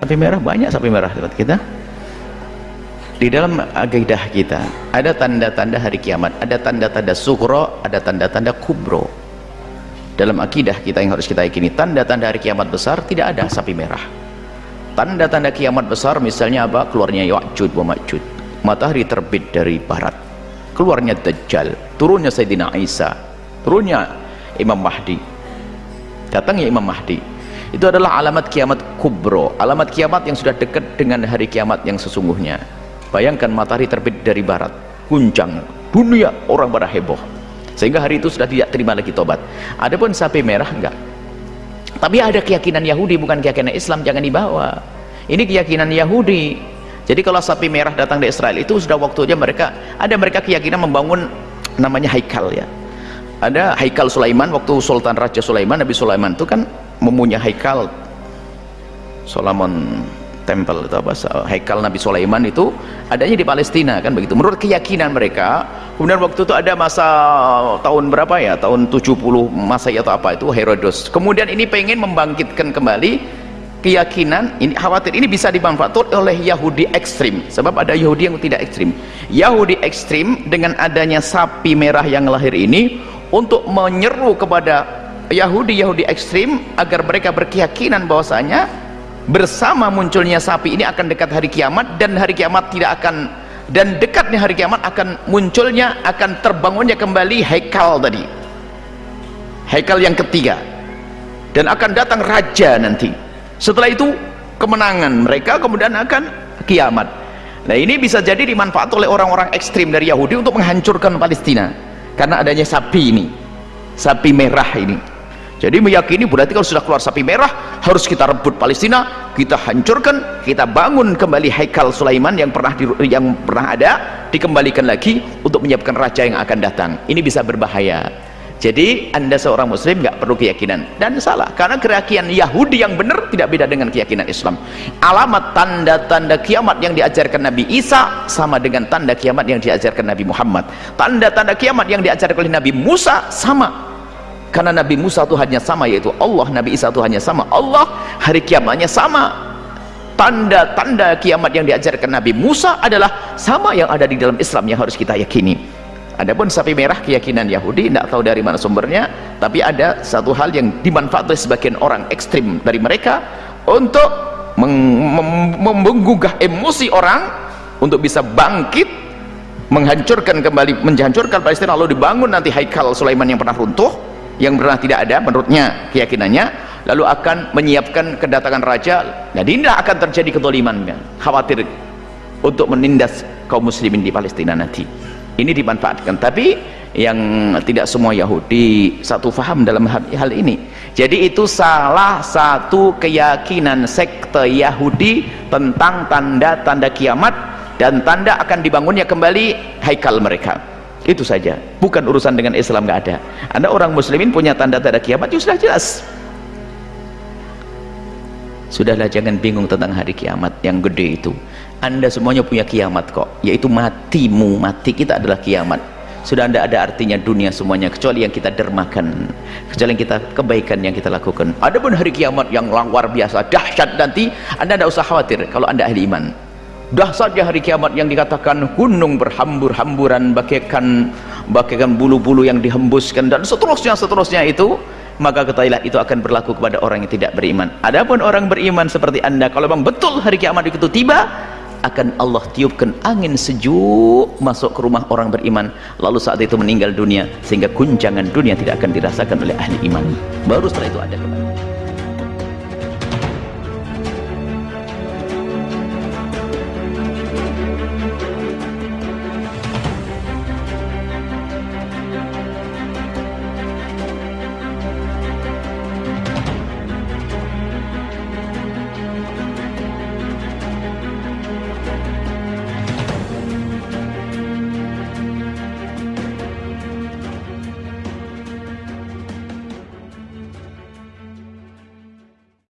sapi merah banyak sapi merah tempat kita. Di dalam agaidah kita ada tanda-tanda hari kiamat ada tanda-tanda sugro ada tanda-tanda kubro. Dalam akidah kita yang harus kita yakini tanda-tanda hari kiamat besar tidak ada sapi merah. Tanda-tanda kiamat besar misalnya apa? Keluarnya Ya'jud wa Ma'jud matahari terbit dari barat. Keluarnya Dajjal. Turunnya Sayyidina Isa. Turunnya Imam Mahdi. Datangnya Imam Mahdi itu adalah alamat kiamat kubro. Alamat kiamat yang sudah dekat dengan hari kiamat yang sesungguhnya. Bayangkan matahari terbit dari barat guncang dunia orang pada heboh. Sehingga hari itu sudah tidak terima lagi tobat. Adapun sapi merah enggak. Tapi ada keyakinan Yahudi bukan keyakinan Islam jangan dibawa. Ini keyakinan Yahudi. Jadi kalau sapi merah datang dari Israel itu sudah waktunya mereka ada mereka keyakinan membangun namanya haikal ya. Ada haikal Sulaiman waktu Sultan Raja Sulaiman Nabi Sulaiman itu kan mempunyai haikal. Solomon Temple atau bahasa Haikal Nabi Sulaiman itu adanya di Palestina kan begitu. Menurut keyakinan mereka kemudian waktu itu ada masa tahun berapa ya tahun 70 masa atau apa itu Herodos kemudian ini pengen membangkitkan kembali keyakinan ini khawatir ini bisa dimanfaatkan oleh Yahudi ekstrim. Sebab ada Yahudi yang tidak ekstrim. Yahudi ekstrim dengan adanya sapi merah yang lahir ini untuk menyeru kepada Yahudi-Yahudi ekstrim agar mereka berkeyakinan bahwasanya bersama munculnya sapi ini akan dekat hari kiamat dan hari kiamat tidak akan dan dekatnya hari kiamat akan munculnya akan terbangunnya kembali haikal tadi. Haikal yang ketiga. Dan akan datang raja nanti. Setelah itu kemenangan mereka kemudian akan kiamat. Nah ini bisa jadi dimanfaat oleh orang-orang ekstrim dari Yahudi untuk menghancurkan Palestina. Karena adanya sapi ini. Sapi merah ini jadi meyakini berarti kalau sudah keluar sapi merah harus kita rebut Palestina kita hancurkan kita bangun kembali Haikal Sulaiman yang pernah di, yang pernah ada dikembalikan lagi untuk menyiapkan raja yang akan datang. Ini bisa berbahaya. Jadi anda seorang muslim nggak perlu keyakinan. Dan salah karena keyakinan Yahudi yang benar tidak beda dengan keyakinan Islam. Alamat tanda-tanda kiamat yang diajarkan Nabi Isa sama dengan tanda kiamat yang diajarkan Nabi Muhammad. Tanda-tanda kiamat yang diajarkan oleh Nabi Musa sama karena Nabi Musa Tuhannya sama yaitu Allah Nabi Isa Tuhannya sama Allah hari kiamatnya sama. Tanda-tanda kiamat yang diajarkan Nabi Musa adalah sama yang ada di dalam Islam yang harus kita yakini. Adapun sapi merah keyakinan Yahudi tidak tahu dari mana sumbernya tapi ada satu hal yang dimanfaatkan sebagian orang ekstrim dari mereka untuk menggugah emosi orang untuk bisa bangkit menghancurkan kembali menghancurkan Palestina lalu dibangun nanti Haikal Sulaiman yang pernah runtuh yang pernah tidak ada menurutnya keyakinannya lalu akan menyiapkan kedatangan raja. Jadi inilah akan terjadi kedoliman khawatir untuk menindas kaum muslimin di Palestina nanti. Ini dimanfaatkan. Tapi yang tidak semua Yahudi satu faham dalam hal ini. Jadi itu salah satu keyakinan sekte Yahudi tentang tanda-tanda kiamat dan tanda akan dibangunnya kembali haikal mereka itu saja. Bukan urusan dengan Islam nggak ada. Anda orang muslimin punya tanda-tanda kiamat itu sudah jelas. Sudahlah jangan bingung tentang hari kiamat yang gede itu. Anda semuanya punya kiamat kok yaitu matimu. Mati kita adalah kiamat. Sudah tidak ada artinya dunia semuanya kecuali yang kita dermakan kecuali yang kita kebaikan yang kita lakukan. Ada pun hari kiamat yang luar biasa dahsyat nanti anda tidak usah khawatir kalau anda ahli iman dahsyatnya hari kiamat yang dikatakan gunung berhambur-hamburan bagaikan bagaikan bulu-bulu yang dihembuskan dan seterusnya seterusnya itu maka ketahuilah itu akan berlaku kepada orang yang tidak beriman. Adapun orang beriman seperti anda kalau memang betul hari kiamat itu tiba akan Allah tiupkan angin sejuk masuk ke rumah orang beriman. Lalu saat itu meninggal dunia sehingga guncangan dunia tidak akan dirasakan oleh ahli iman. Baru setelah itu ada kembali